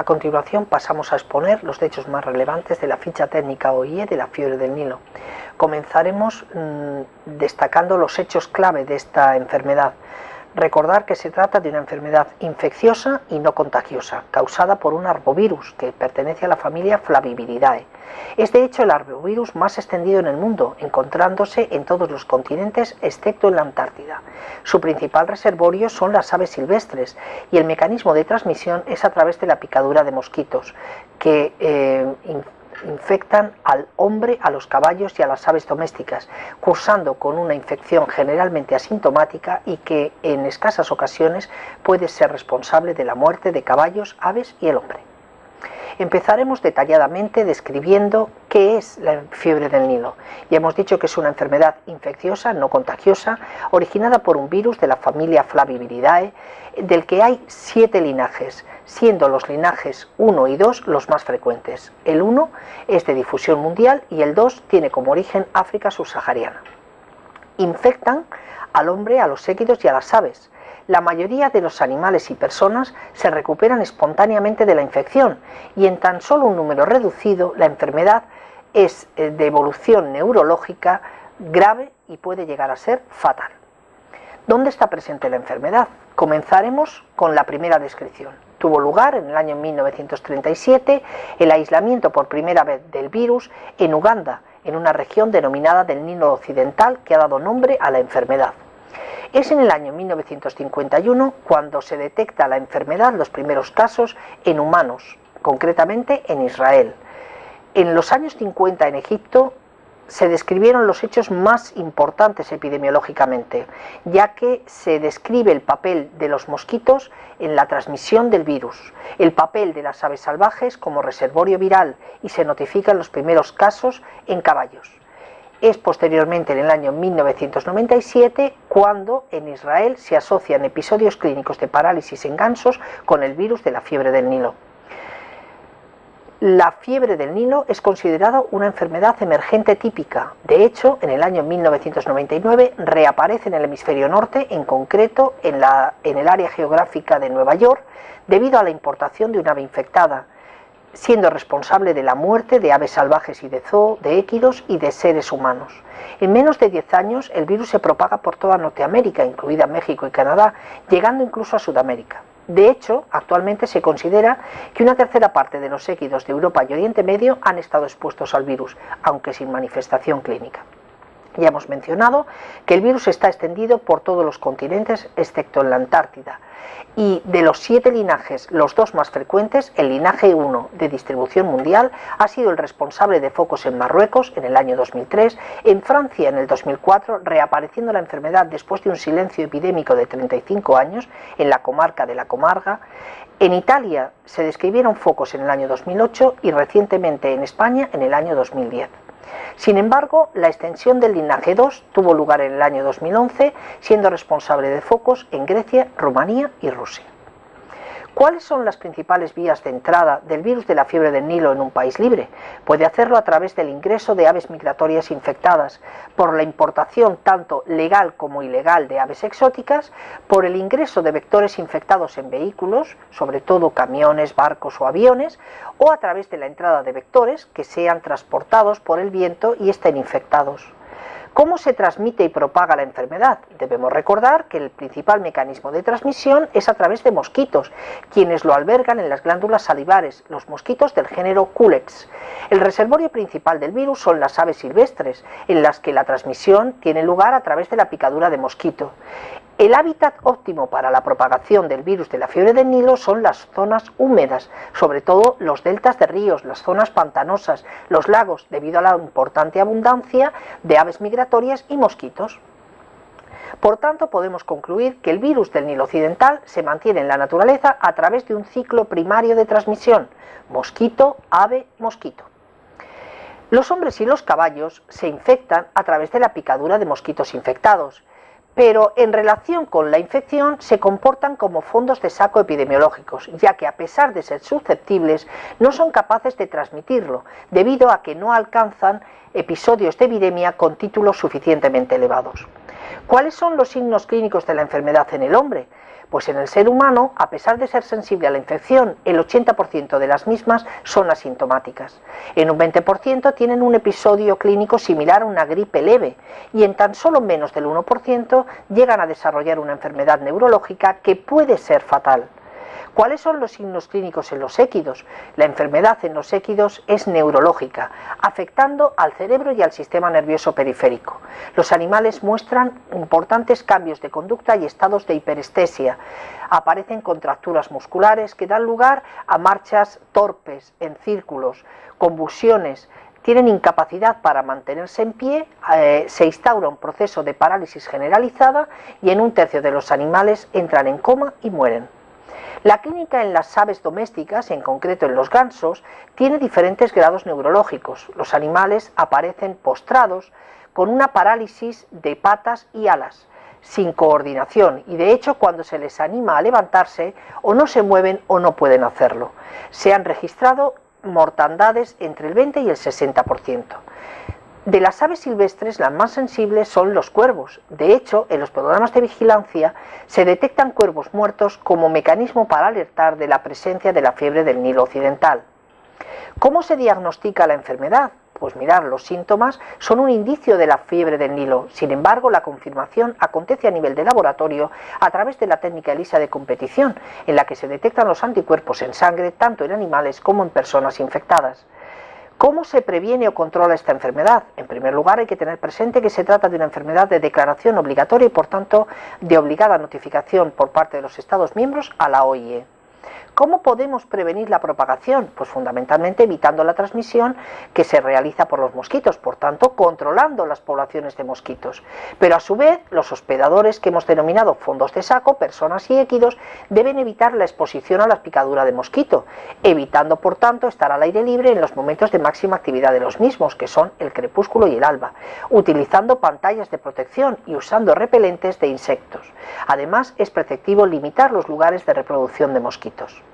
A continuación pasamos a exponer los hechos más relevantes de la ficha técnica OIE de la fiebre del Nilo. Comenzaremos mmm, destacando los hechos clave de esta enfermedad, Recordar que se trata de una enfermedad infecciosa y no contagiosa, causada por un arbovirus que pertenece a la familia Flaviviridae. Es de hecho el arbovirus más extendido en el mundo, encontrándose en todos los continentes excepto en la Antártida. Su principal reservorio son las aves silvestres y el mecanismo de transmisión es a través de la picadura de mosquitos, que eh, infectan al hombre, a los caballos y a las aves domésticas, cursando con una infección generalmente asintomática y que en escasas ocasiones puede ser responsable de la muerte de caballos, aves y el hombre. Empezaremos detalladamente describiendo qué es la fiebre del Nilo. Ya hemos dicho que es una enfermedad infecciosa, no contagiosa, originada por un virus de la familia Flaviviridae, del que hay siete linajes, siendo los linajes 1 y 2 los más frecuentes. El 1 es de difusión mundial y el 2 tiene como origen África subsahariana. Infectan al hombre, a los séquidos y a las aves. La mayoría de los animales y personas se recuperan espontáneamente de la infección y en tan solo un número reducido la enfermedad es eh, de evolución neurológica grave y puede llegar a ser fatal. ¿Dónde está presente la enfermedad? Comenzaremos con la primera descripción tuvo lugar en el año 1937 el aislamiento por primera vez del virus en Uganda, en una región denominada del Nilo Occidental que ha dado nombre a la enfermedad. Es en el año 1951 cuando se detecta la enfermedad, los primeros casos, en humanos, concretamente en Israel. En los años 50 en Egipto se describieron los hechos más importantes epidemiológicamente, ya que se describe el papel de los mosquitos en la transmisión del virus, el papel de las aves salvajes como reservorio viral y se notifican los primeros casos en caballos. Es posteriormente en el año 1997 cuando en Israel se asocian episodios clínicos de parálisis en gansos con el virus de la fiebre del Nilo. La fiebre del Nilo es considerada una enfermedad emergente típica. De hecho, en el año 1999 reaparece en el hemisferio norte, en concreto en, la, en el área geográfica de Nueva York, debido a la importación de una ave infectada, siendo responsable de la muerte de aves salvajes y de zoo, de équidos y de seres humanos. En menos de 10 años el virus se propaga por toda Norteamérica, incluida México y Canadá, llegando incluso a Sudamérica. De hecho, actualmente se considera que una tercera parte de los séquidos de Europa y Oriente Medio han estado expuestos al virus, aunque sin manifestación clínica. Ya hemos mencionado que el virus está extendido por todos los continentes excepto en la Antártida, y de los siete linajes, los dos más frecuentes, el linaje 1 de distribución mundial ha sido el responsable de focos en Marruecos en el año 2003, en Francia en el 2004, reapareciendo la enfermedad después de un silencio epidémico de 35 años en la comarca de la Comarga, en Italia se describieron focos en el año 2008 y recientemente en España en el año 2010. Sin embargo, la extensión del linaje 2 tuvo lugar en el año 2011, siendo responsable de focos en Grecia, Rumanía y Rusia. ¿Cuáles son las principales vías de entrada del virus de la fiebre del Nilo en un país libre? Puede hacerlo a través del ingreso de aves migratorias infectadas, por la importación tanto legal como ilegal de aves exóticas, por el ingreso de vectores infectados en vehículos, sobre todo camiones, barcos o aviones, o a través de la entrada de vectores que sean transportados por el viento y estén infectados. ¿Cómo se transmite y propaga la enfermedad? Debemos recordar que el principal mecanismo de transmisión es a través de mosquitos, quienes lo albergan en las glándulas salivares, los mosquitos del género Culex. El reservorio principal del virus son las aves silvestres, en las que la transmisión tiene lugar a través de la picadura de mosquito. El hábitat óptimo para la propagación del virus de la fiebre del Nilo son las zonas húmedas, sobre todo los deltas de ríos, las zonas pantanosas, los lagos, debido a la importante abundancia de aves migratorias y mosquitos. Por tanto, podemos concluir que el virus del Nilo Occidental se mantiene en la naturaleza a través de un ciclo primario de transmisión, mosquito, ave, mosquito. Los hombres y los caballos se infectan a través de la picadura de mosquitos infectados, pero en relación con la infección se comportan como fondos de saco epidemiológicos, ya que a pesar de ser susceptibles, no son capaces de transmitirlo, debido a que no alcanzan episodios de epidemia con títulos suficientemente elevados. ¿Cuáles son los signos clínicos de la enfermedad en el hombre? Pues en el ser humano, a pesar de ser sensible a la infección, el 80% de las mismas son asintomáticas. En un 20% tienen un episodio clínico similar a una gripe leve y en tan solo menos del 1% llegan a desarrollar una enfermedad neurológica que puede ser fatal. ¿Cuáles son los signos clínicos en los équidos? La enfermedad en los équidos es neurológica, afectando al cerebro y al sistema nervioso periférico. Los animales muestran importantes cambios de conducta y estados de hiperestesia. Aparecen contracturas musculares que dan lugar a marchas torpes, en círculos, convulsiones, tienen incapacidad para mantenerse en pie, eh, se instaura un proceso de parálisis generalizada y en un tercio de los animales entran en coma y mueren. La clínica en las aves domésticas, en concreto en los gansos, tiene diferentes grados neurológicos. Los animales aparecen postrados con una parálisis de patas y alas, sin coordinación y de hecho cuando se les anima a levantarse o no se mueven o no pueden hacerlo. Se han registrado mortandades entre el 20 y el 60%. De las aves silvestres, las más sensibles son los cuervos. De hecho, en los programas de vigilancia se detectan cuervos muertos como mecanismo para alertar de la presencia de la fiebre del Nilo Occidental. ¿Cómo se diagnostica la enfermedad? Pues mirar, los síntomas son un indicio de la fiebre del Nilo. Sin embargo, la confirmación acontece a nivel de laboratorio a través de la técnica ELISA de competición, en la que se detectan los anticuerpos en sangre tanto en animales como en personas infectadas. ¿Cómo se previene o controla esta enfermedad? En primer lugar, hay que tener presente que se trata de una enfermedad de declaración obligatoria y, por tanto, de obligada notificación por parte de los Estados miembros a la OIE. ¿Cómo podemos prevenir la propagación? Pues fundamentalmente evitando la transmisión que se realiza por los mosquitos, por tanto controlando las poblaciones de mosquitos. Pero a su vez los hospedadores que hemos denominado fondos de saco, personas y équidos, deben evitar la exposición a la picadura de mosquito, evitando por tanto estar al aire libre en los momentos de máxima actividad de los mismos, que son el crepúsculo y el alba, utilizando pantallas de protección y usando repelentes de insectos. Además es preceptivo limitar los lugares de reproducción de mosquitos viejitos.